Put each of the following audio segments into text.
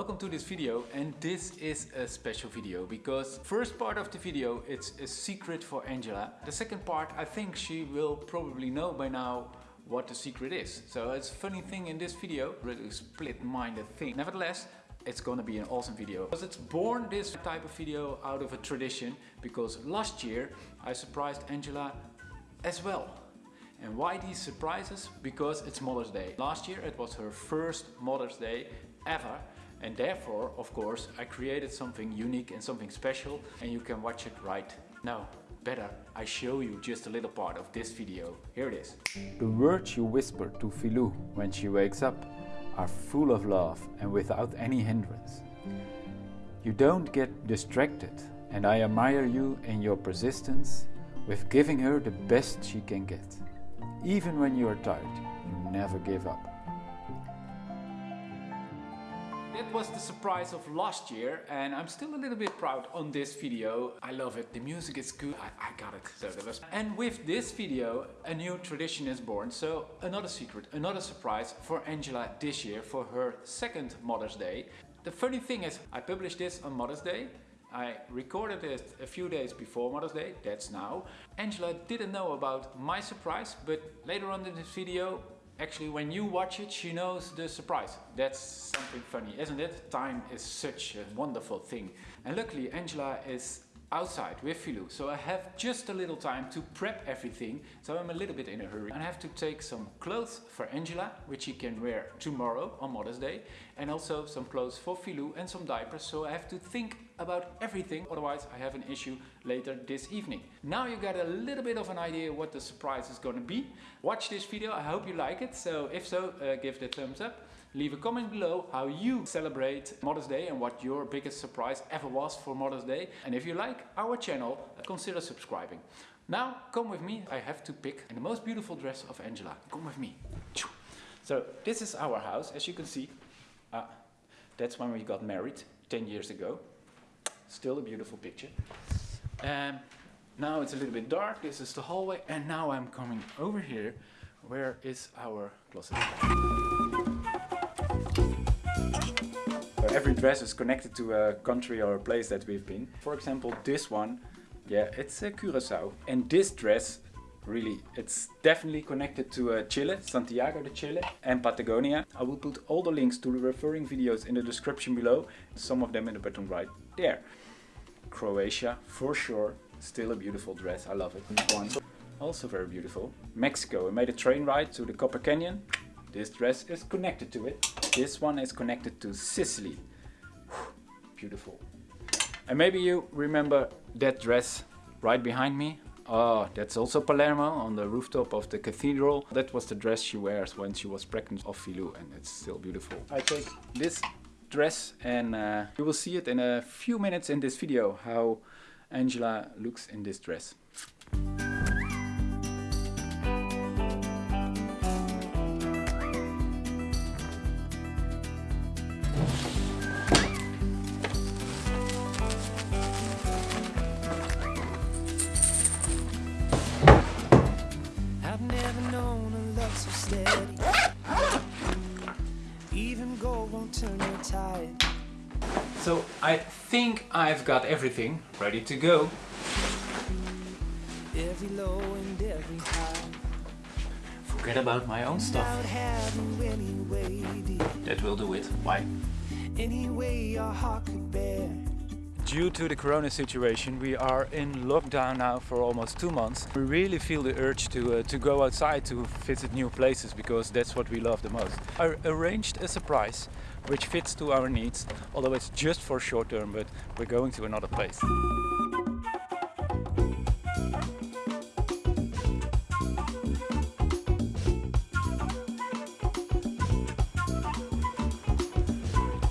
Welcome to this video and this is a special video because first part of the video it's a secret for Angela. The second part I think she will probably know by now what the secret is. So it's a funny thing in this video, really split-minded thing. Nevertheless, it's gonna be an awesome video. Because it's born this type of video out of a tradition because last year I surprised Angela as well. And why these surprises? Because it's Mother's Day. Last year it was her first Mother's Day ever and therefore, of course, I created something unique and something special and you can watch it right now. Better, I show you just a little part of this video. Here it is. The words you whisper to Filou when she wakes up are full of love and without any hindrance. You don't get distracted and I admire you in your persistence with giving her the best she can get. Even when you are tired, you never give up. That was the surprise of last year and I'm still a little bit proud on this video. I love it, the music is good, I, I got it. So that was... And with this video a new tradition is born. So another secret, another surprise for Angela this year for her second Mother's Day. The funny thing is I published this on Mother's Day I recorded it a few days before Mother's Day, that's now. Angela didn't know about my surprise, but later on in this video Actually, when you watch it, she knows the surprise. That's something funny, isn't it? Time is such a wonderful thing. And luckily, Angela is outside with Filou. So I have just a little time to prep everything. So I'm a little bit in a hurry. I have to take some clothes for Angela, which she can wear tomorrow on Mother's Day. And also some clothes for Filou and some diapers. So I have to think about everything. Otherwise I have an issue later this evening. Now you got a little bit of an idea what the surprise is going to be. Watch this video. I hope you like it. So if so, uh, give it a thumbs up. Leave a comment below how you celebrate Mother's Day and what your biggest surprise ever was for Mother's Day. And if you like our channel, consider subscribing. Now, come with me. I have to pick the most beautiful dress of Angela. Come with me. So this is our house, as you can see. Uh, that's when we got married 10 years ago. Still a beautiful picture. Um, now it's a little bit dark. This is the hallway. And now I'm coming over here. Where is our closet? every dress is connected to a country or a place that we've been. For example, this one, yeah, it's a Curacao. And this dress, really, it's definitely connected to uh, Chile, Santiago de Chile and Patagonia. I will put all the links to the referring videos in the description below, some of them in the bottom right there. Croatia, for sure, still a beautiful dress, I love it. One, also very beautiful. Mexico, I made a train ride to the Copper Canyon. This dress is connected to it. This one is connected to Sicily. Beautiful. And maybe you remember that dress right behind me. Oh, that's also Palermo on the rooftop of the cathedral. That was the dress she wears when she was pregnant of Filou and it's still beautiful. I take this dress and uh, you will see it in a few minutes in this video how Angela looks in this dress. So I think I've got everything ready to go. Forget about my own stuff. That will do it. Why? Due to the corona situation we are in lockdown now for almost two months. We really feel the urge to, uh, to go outside to visit new places because that's what we love the most. I arranged a surprise which fits to our needs, although it's just for short term, but we're going to another place.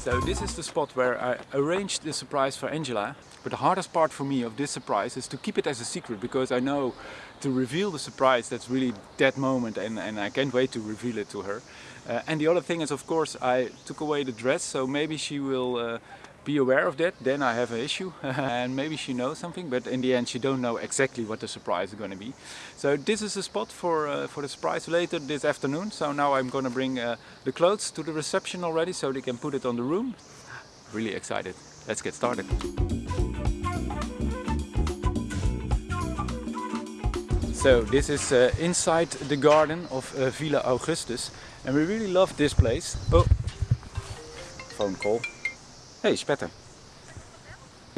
So this is the spot where I arranged the surprise for Angela. But the hardest part for me of this surprise is to keep it as a secret because I know to reveal the surprise that's really that moment and, and I can't wait to reveal it to her. Uh, and the other thing is of course I took away the dress so maybe she will uh, be aware of that, then I have an issue and maybe she knows something but in the end she don't know exactly what the surprise is going to be. So this is the spot for, uh, for the surprise later this afternoon so now I'm going to bring uh, the clothes to the reception already so they can put it on the room. really excited. Let's get started. So this is uh, inside the garden of uh, Villa Augustus and we really love this place. Oh, phone call. Hey, spetter.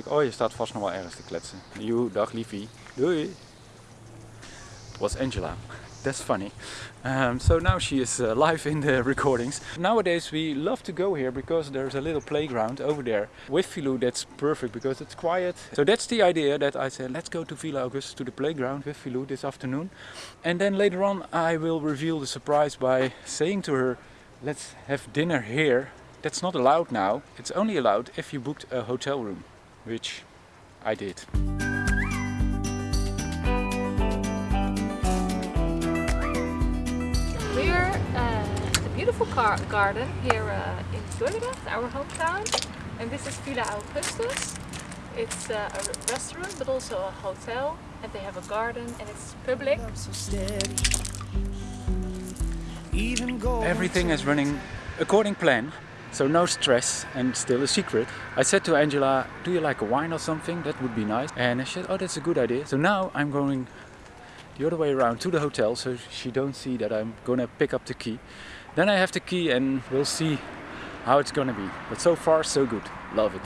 Oh, je staat vast nog wel ergens te kletsen. You, dag liefie. Doei. Was Angela. That's funny. Um, so now she is uh, live in the recordings. Nowadays we love to go here because there's a little playground over there. With Filou that's perfect because it's quiet. So that's the idea that I said let's go to Villa Augustus to the playground with Filou this afternoon. And then later on I will reveal the surprise by saying to her let's have dinner here. That's not allowed now. It's only allowed if you booked a hotel room, which I did. We're uh, at a beautiful car garden here uh, in Dordrecht, our hometown. And this is Villa Augustus. It's uh, a restaurant but also a hotel. And they have a garden and it's public. Everything is running according plan, so no stress and still a secret. I said to Angela, do you like a wine or something? That would be nice. And she said, oh, that's a good idea. So now I'm going the other way around to the hotel so she don't see that I'm gonna pick up the key. Then I have the key and we'll see how it's gonna be. But so far so good. Love it.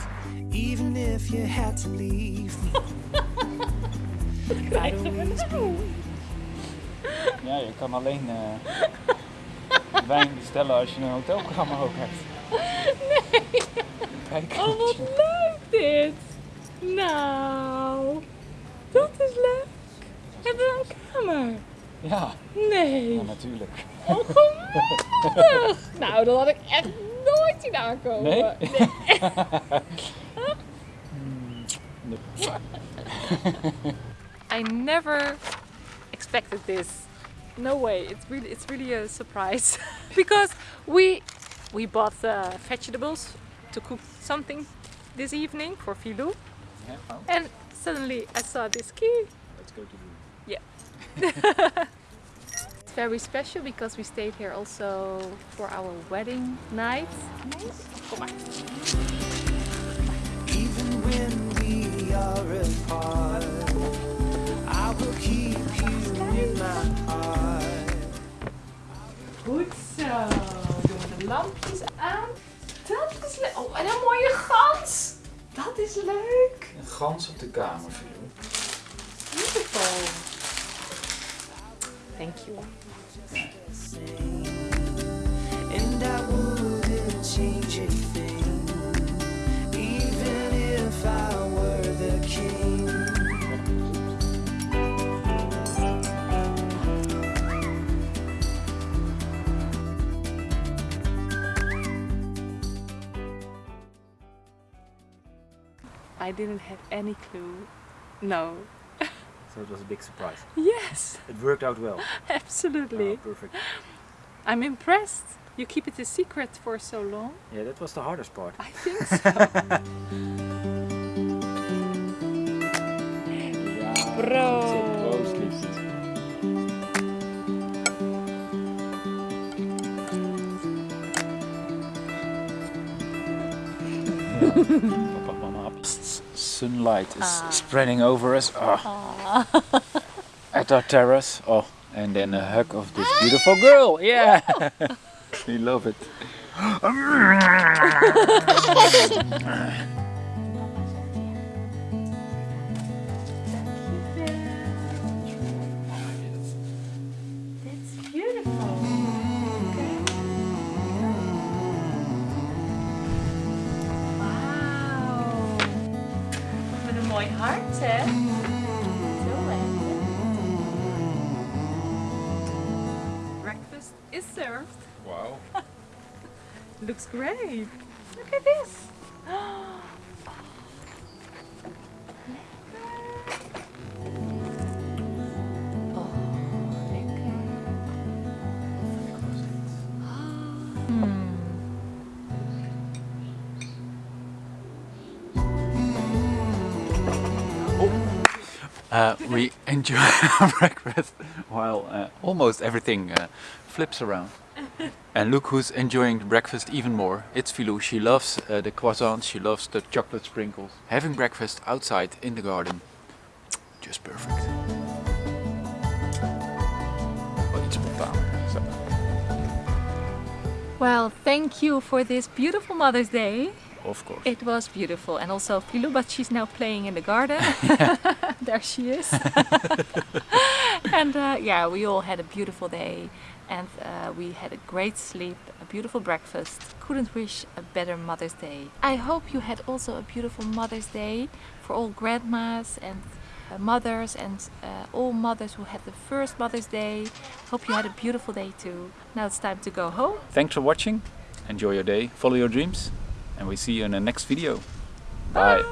Even if you had to leave me, I'd always be Ja, je kan alleen eh, wijn bestellen als je een hotelkamer ook hebt. Nee. Oh, wat leuk dit! Nou, dat is leuk. Hebben we een kamer? Ja, Nee. ja natuurlijk. Oh, geweldig! nou, dat had ik echt nooit zien aankomen. Nee? I never expected this. No way. It's really it's really a surprise because we we bought uh, vegetables to cook something this evening for Filou Ja, oh, and suddenly I saw this key. let's go to the It's very special because we stayed here also for our wedding night. Kom maar. Even when we are apart, lampjes aan. Dat is leuk. Oh, en een mooie gans. Dat is leuk. Een gans op de kamer. Beautiful. Thank you. I didn't have any clue. No. So it was a big surprise. Yes, It worked out well. absolutely. Oh, perfect. I'm impressed. You keep it a secret for so long. Yeah, that was the hardest part. I think so. Bro. Proost, Sunlight is ah. spreading over us. Oh. At our terrace. Oh, and then a hug of this beautiful girl. Yeah. we love it. Breakfast is served. Wow. Looks great. Look at this. Oh, hmm. Uh, we enjoy our breakfast while uh, almost everything uh, flips around. And look who's enjoying the breakfast even more. It's Filou. She loves uh, the croissants, she loves the chocolate sprinkles. Having breakfast outside in the garden, just perfect. Wel iets spontaan. Zo. Well, thank you for this beautiful Mother's Day. Of course. It was beautiful. And also Filou, but she's now playing in the garden. there she is. and uh, yeah, we all had a beautiful day. And uh, we had a great sleep, a beautiful breakfast. Couldn't wish a better Mother's Day. I hope you had also a beautiful Mother's Day for all grandmas and uh, mothers and uh, all mothers who had the first Mother's Day. Hope you had a beautiful day too. Now it's time to go home. Thanks for watching. Enjoy your day, follow your dreams, and we see you in the next video. Bye.